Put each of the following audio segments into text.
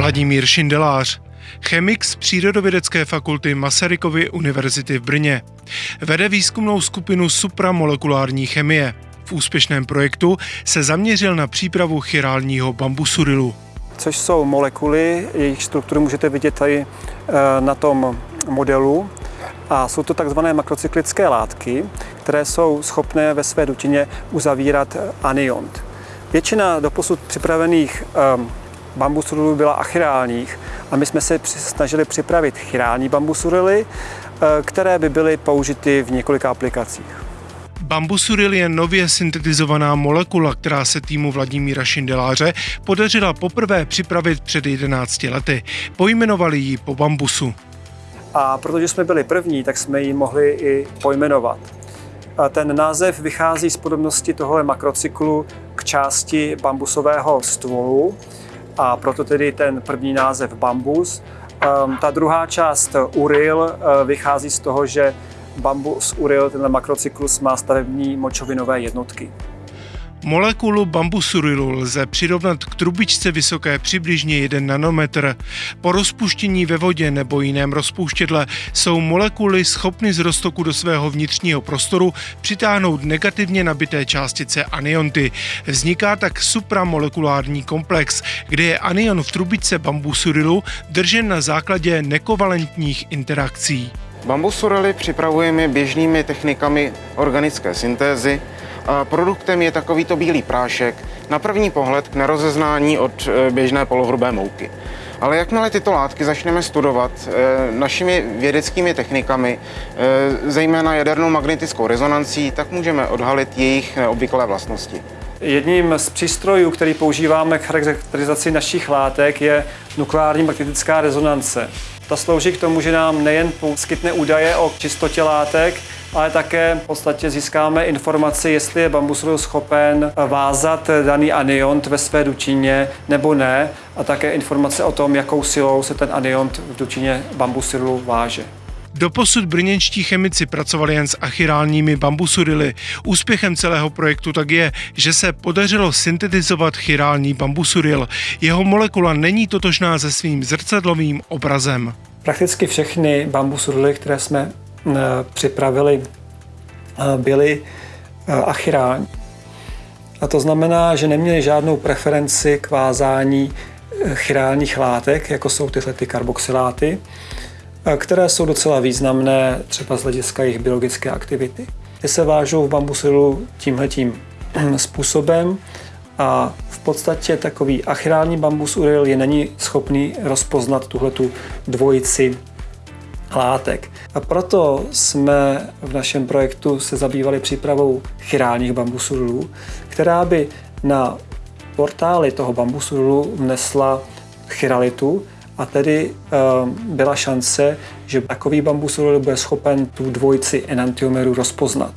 Vladimír Šindelář, chemik z Přírodovědecké fakulty Masarykovy univerzity v Brně. Vede výzkumnou skupinu supramolekulární chemie. V úspěšném projektu se zaměřil na přípravu chirálního bambusurilu. Což jsou molekuly, jejich strukturu můžete vidět tady eh, na tom modelu. A jsou to takzvané makrocyklické látky, které jsou schopné ve své dutině uzavírat aniont. Většina doposud připravených um, bambusurylů byla achirálních a my jsme se snažili připravit chirální bambusurily, eh, které by byly použity v několika aplikacích. Bambusuril je nově syntetizovaná molekula, která se týmu Vladimíra Šindeláře podařila poprvé připravit před 11 lety. Pojmenovali ji po bambusu. A protože jsme byli první, tak jsme ji mohli i pojmenovat. A ten název vychází z podobnosti tohle makrocyklu k části bambusového stvolu, a proto tedy ten první název bambus. Um, ta druhá část uril uh, vychází z toho, že bambus uril, ten makrocyklus, má stavební močovinové jednotky. Molekulu bambusurilu lze přirovnat k trubičce vysoké přibližně 1 nanometr. Po rozpuštění ve vodě nebo jiném rozpouštědle jsou molekuly schopny z roztoku do svého vnitřního prostoru přitáhnout negativně nabité částice anionty. Vzniká tak supramolekulární komplex, kde je anion v trubičce bambusurilu držen na základě nekovalentních interakcí. Bambusurily připravujeme běžnými technikami organické syntézy, produktem je takovýto bílý prášek, na první pohled k nerozeznání od e, běžné polohrubé mouky. Ale jakmile tyto látky začneme studovat e, našimi vědeckými technikami, e, zejména jadernou magnetickou rezonancí, tak můžeme odhalit jejich neobvyklé vlastnosti. Jedním z přístrojů, který používáme k charakterizaci našich látek, je nukleární magnetická rezonance. Ta slouží k tomu, že nám nejen poskytne údaje o čistotě látek, ale také v podstatě získáme informaci, jestli je bambusul schopen vázat daný aniont ve své dučině nebo ne a také informace o tom, jakou silou se ten aniont v dučině bambusilu váže. Doposud brněnští chemici pracovali jen s achirálními bambusurily. Úspěchem celého projektu tak je, že se podařilo syntetizovat chirální bambusuril. Jeho molekula není totožná se svým zrcadlovým obrazem. Prakticky všechny bambusurily, které jsme připravili, eh, byli eh, achirální. A to znamená, že neměli žádnou preferenci k vázání chirálních látek, jako jsou tyhle ty karboxyláty, které jsou docela významné třeba z hlediska jejich biologické aktivity. Ty se vážou v bambusilu tímhletím způsobem a v podstatě takový achirální bambus uril je není schopný rozpoznat tuhletu dvojici látek. A proto jsme v našem projektu se zabývali přípravou chirálních bambusulů, která by na portály toho bambusulu vnesla chiralitu a tedy e, byla šance, že takový bambusul bude schopen tu dvojici enantiomeru rozpoznat.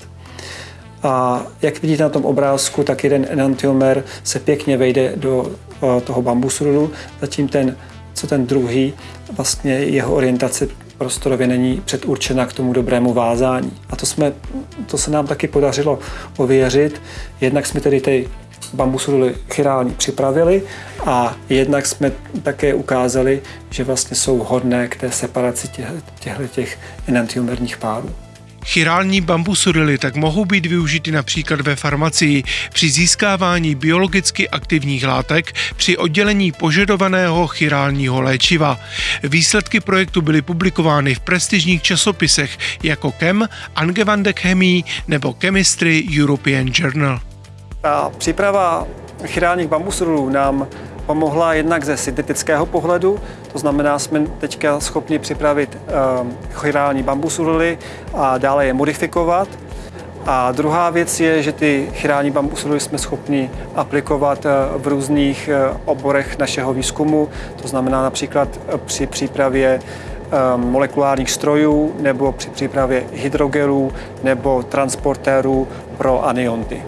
A jak vidíte na tom obrázku, tak jeden enantiomer se pěkně vejde do e, toho bambusulu, zatím ten, co ten druhý, vlastně jeho orientace prostorově není předurčena k tomu dobrému vázání. A to, jsme, to se nám taky podařilo ověřit. Jednak jsme tedy ty bambusuly chirální připravili a jednak jsme také ukázali, že vlastně jsou hodné k té separaci těchto těch enantiomerních párů. Chirální bambusurily tak mohou být využity například ve farmacii při získávání biologicky aktivních látek při oddělení požadovaného chirálního léčiva. Výsledky projektu byly publikovány v prestižních časopisech jako Chem, Angewandte Chemie nebo Chemistry European Journal. Ta příprava chirálních bambusurylů nám pomohla jednak ze syntetického pohledu, to znamená, jsme teďka schopni připravit um, chirální bambusurily a dále je modifikovat. A druhá věc je, že ty chirální bambusurily jsme schopni aplikovat uh, v různých uh, oborech našeho výzkumu, to znamená například uh, při přípravě um, molekulárních strojů nebo při přípravě hydrogelů nebo transportérů pro anionty.